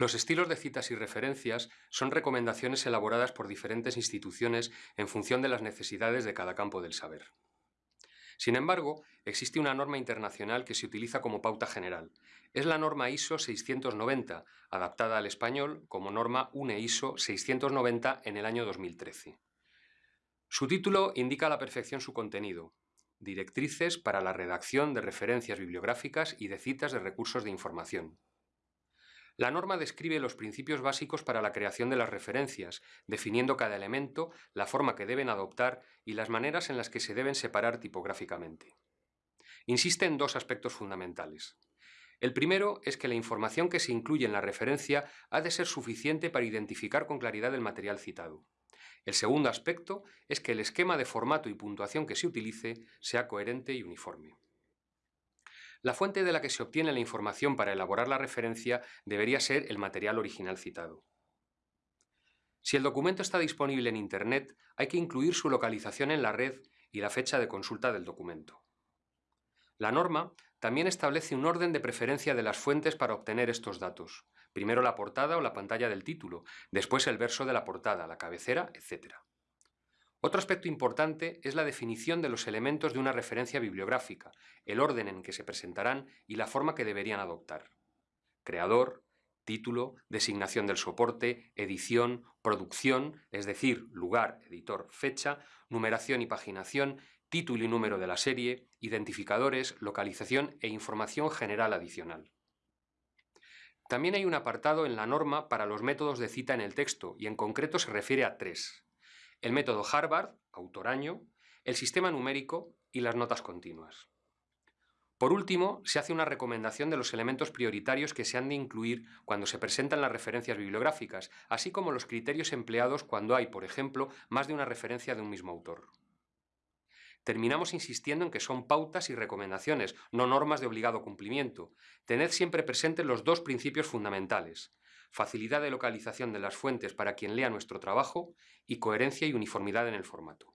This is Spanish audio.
Los estilos de citas y referencias son recomendaciones elaboradas por diferentes instituciones en función de las necesidades de cada campo del saber. Sin embargo, existe una norma internacional que se utiliza como pauta general. Es la norma ISO 690, adaptada al español como norma UNE ISO 690 en el año 2013. Su título indica a la perfección su contenido, Directrices para la redacción de referencias bibliográficas y de citas de recursos de información. La norma describe los principios básicos para la creación de las referencias, definiendo cada elemento, la forma que deben adoptar y las maneras en las que se deben separar tipográficamente. Insiste en dos aspectos fundamentales. El primero es que la información que se incluye en la referencia ha de ser suficiente para identificar con claridad el material citado. El segundo aspecto es que el esquema de formato y puntuación que se utilice sea coherente y uniforme. La fuente de la que se obtiene la información para elaborar la referencia debería ser el material original citado. Si el documento está disponible en Internet, hay que incluir su localización en la red y la fecha de consulta del documento. La norma también establece un orden de preferencia de las fuentes para obtener estos datos. Primero la portada o la pantalla del título, después el verso de la portada, la cabecera, etc. Otro aspecto importante es la definición de los elementos de una referencia bibliográfica, el orden en que se presentarán y la forma que deberían adoptar. Creador, título, designación del soporte, edición, producción, es decir, lugar, editor, fecha, numeración y paginación, título y número de la serie, identificadores, localización e información general adicional. También hay un apartado en la norma para los métodos de cita en el texto y en concreto se refiere a tres el método Harvard, autor-año, el sistema numérico y las notas continuas. Por último, se hace una recomendación de los elementos prioritarios que se han de incluir cuando se presentan las referencias bibliográficas, así como los criterios empleados cuando hay, por ejemplo, más de una referencia de un mismo autor. Terminamos insistiendo en que son pautas y recomendaciones, no normas de obligado cumplimiento. Tened siempre presentes los dos principios fundamentales, facilidad de localización de las fuentes para quien lea nuestro trabajo y coherencia y uniformidad en el formato.